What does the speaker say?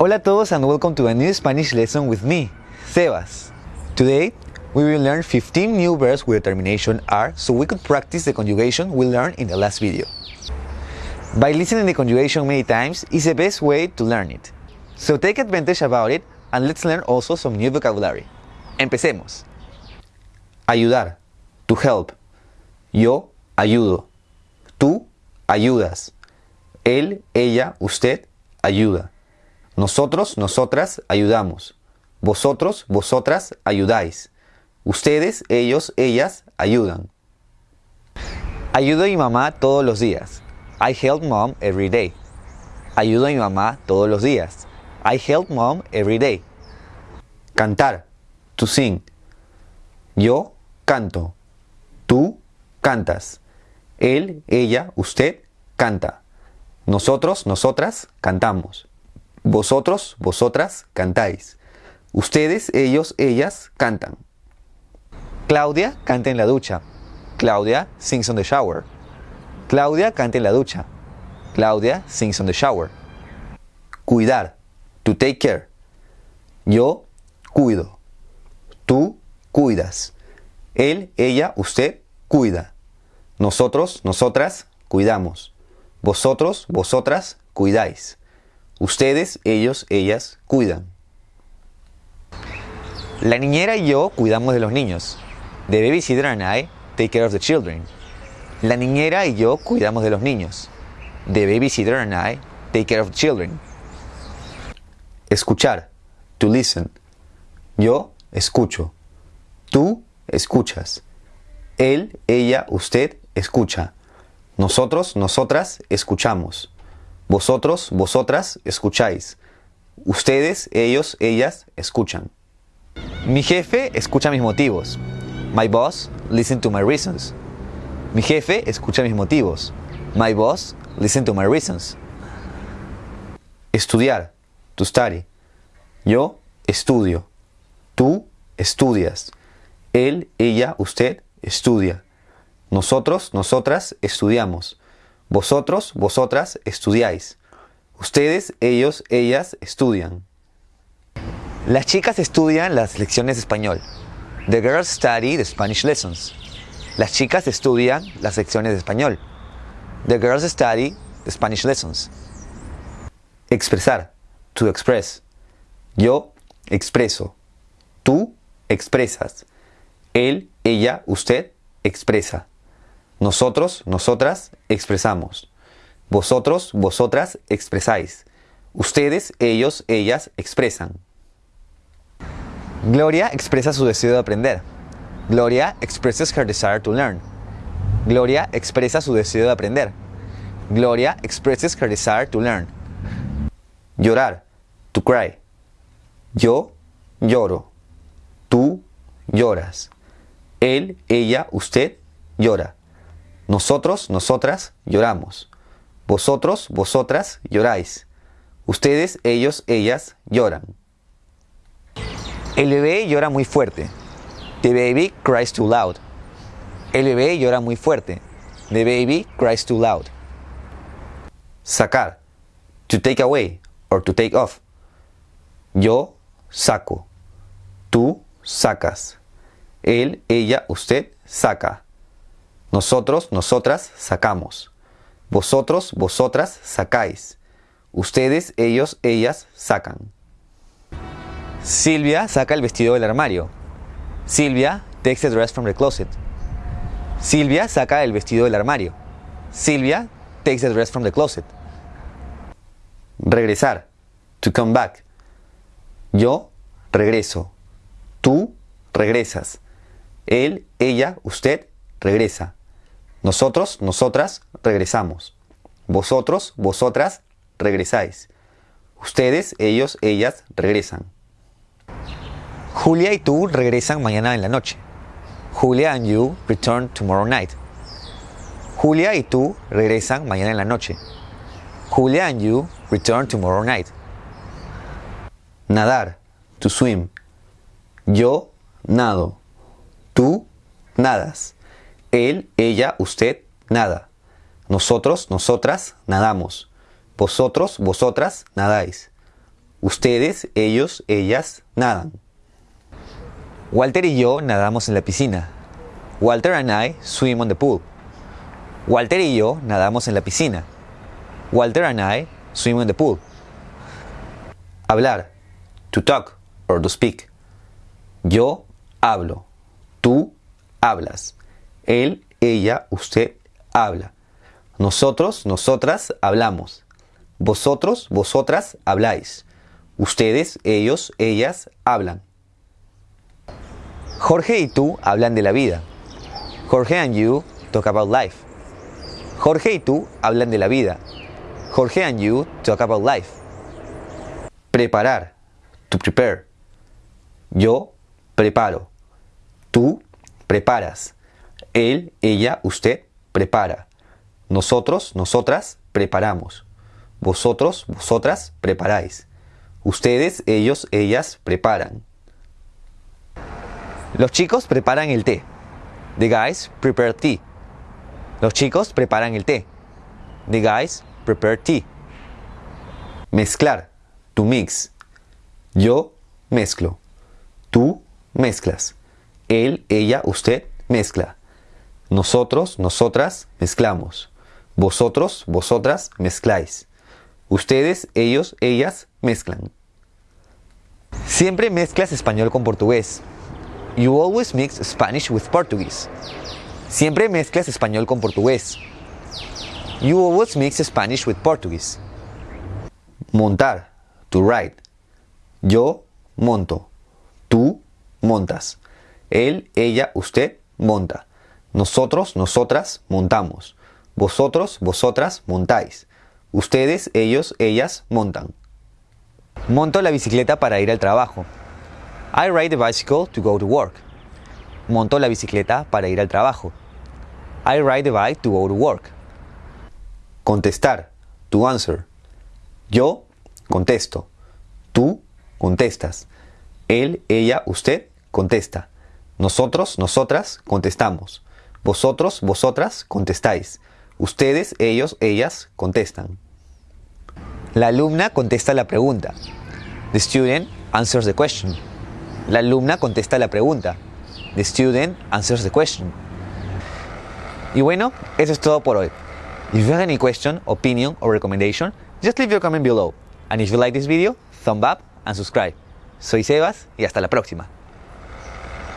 Hola a todos and welcome to a new Spanish lesson with me, Sebas. Today, we will learn 15 new verbs with termination R so we could practice the conjugation we learned in the last video. By listening the conjugation many times is the best way to learn it. So take advantage about it and let's learn also some new vocabulary. Empecemos. Ayudar, to help. Yo ayudo. Tú ayudas. Él, ella, usted ayuda. Nosotros, nosotras ayudamos. Vosotros, vosotras ayudáis. Ustedes, ellos, ellas ayudan. Ayudo a mi mamá todos los días. I help mom every day. Ayudo a mi mamá todos los días. I help mom every day. Cantar. To sing. Yo canto. Tú cantas. Él, ella, usted canta. Nosotros, nosotras cantamos. Vosotros, vosotras cantáis. Ustedes, ellos, ellas cantan. Claudia canta en la ducha. Claudia sings on the shower. Claudia canta en la ducha. Claudia sings on the shower. Cuidar. To take care. Yo cuido. Tú cuidas. Él, ella, usted cuida. Nosotros, nosotras cuidamos. Vosotros, vosotras cuidáis. Ustedes, ellos, ellas cuidan. La niñera y yo cuidamos de los niños. The babysitter and I take care of the children. La niñera y yo cuidamos de los niños. The babysitter and I take care of the children. Escuchar. To listen. Yo escucho. Tú escuchas. Él, ella, usted escucha. Nosotros, nosotras escuchamos. Vosotros, vosotras escucháis. Ustedes, ellos, ellas escuchan. Mi jefe escucha mis motivos. My boss listen to my reasons. Mi jefe escucha mis motivos. My boss listen to my reasons. Estudiar. To study. Yo estudio. Tú estudias. Él, ella, usted estudia. Nosotros, nosotras estudiamos. Vosotros, vosotras estudiáis. Ustedes, ellos, ellas estudian. Las chicas estudian las lecciones de español. The girls study the Spanish lessons. Las chicas estudian las lecciones de español. The girls study the Spanish lessons. Expresar. To express. Yo expreso. Tú expresas. Él, ella, usted expresa. Nosotros, nosotras expresamos. Vosotros, vosotras expresáis. Ustedes, ellos, ellas expresan. Gloria expresa su deseo de aprender. Gloria expresses her desire to learn. Gloria expresa su deseo de aprender. Gloria expresses her desire to learn. Llorar. To cry. Yo lloro. Tú lloras. Él, ella, usted llora. Nosotros, nosotras lloramos. Vosotros, vosotras lloráis. Ustedes, ellos, ellas lloran. El bebé llora muy fuerte. The baby cries too loud. El bebé llora muy fuerte. The baby cries too loud. Sacar. To take away or to take off. Yo saco. Tú sacas. Él, ella, usted saca. Nosotros, nosotras sacamos. Vosotros, vosotras sacáis. Ustedes, ellos, ellas sacan. Silvia saca el vestido del armario. Silvia takes the dress from the closet. Silvia saca el vestido del armario. Silvia takes the dress from the closet. Regresar. To come back. Yo regreso. Tú regresas. Él, ella, usted regresa. Nosotros, nosotras regresamos. Vosotros, vosotras regresáis. Ustedes, ellos, ellas regresan. Julia y tú regresan mañana en la noche. Julia and you return tomorrow night. Julia y tú regresan mañana en la noche. Julia and you return tomorrow night. Nadar. To swim. Yo nado. Tú nadas. Él, ella, usted nada. Nosotros, nosotras nadamos. Vosotros, vosotras nadáis. Ustedes, ellos, ellas nadan. Walter y yo nadamos en la piscina. Walter and I swim on the pool. Walter y yo nadamos en la piscina. Walter and I swim on the pool. Hablar. To talk or to speak. Yo hablo. Tú hablas. Él, ella, usted habla. Nosotros, nosotras hablamos. Vosotros, vosotras habláis. Ustedes, ellos, ellas hablan. Jorge y tú hablan de la vida. Jorge and you talk about life. Jorge y tú hablan de la vida. Jorge and you talk about life. Preparar. To prepare. Yo preparo. Tú preparas. Él, ella, usted prepara. Nosotros, nosotras preparamos. Vosotros, vosotras preparáis. Ustedes, ellos, ellas preparan. Los chicos preparan el té. The guys prepare tea. Los chicos preparan el té. The guys prepare tea. Mezclar. To mix. Yo mezclo. Tú mezclas. Él, ella, usted mezcla. Nosotros, nosotras mezclamos. Vosotros, vosotras mezcláis. Ustedes, ellos, ellas mezclan. Siempre mezclas español con portugués. You always mix Spanish with Portuguese. Siempre mezclas español con portugués. You always mix Spanish with Portuguese. Montar. To ride. Yo monto. Tú montas. Él, ella, usted monta. Nosotros, nosotras montamos. Vosotros, vosotras montáis. Ustedes, ellos, ellas montan. Monto la bicicleta para ir al trabajo. I ride the bicycle to go to work. Monto la bicicleta para ir al trabajo. I ride the bike to go to work. Contestar. To answer. Yo contesto. Tú contestas. Él, ella, usted contesta. Nosotros, nosotras contestamos. Vosotros, vosotras contestáis. Ustedes, ellos, ellas contestan. La alumna contesta la pregunta. The student answers the question. La alumna contesta la pregunta. The student answers the question. Y bueno, eso es todo por hoy. If you have any question, opinion or recommendation, just leave your comment below. And if you like this video, thumb up and subscribe. Soy Sebas y hasta la próxima.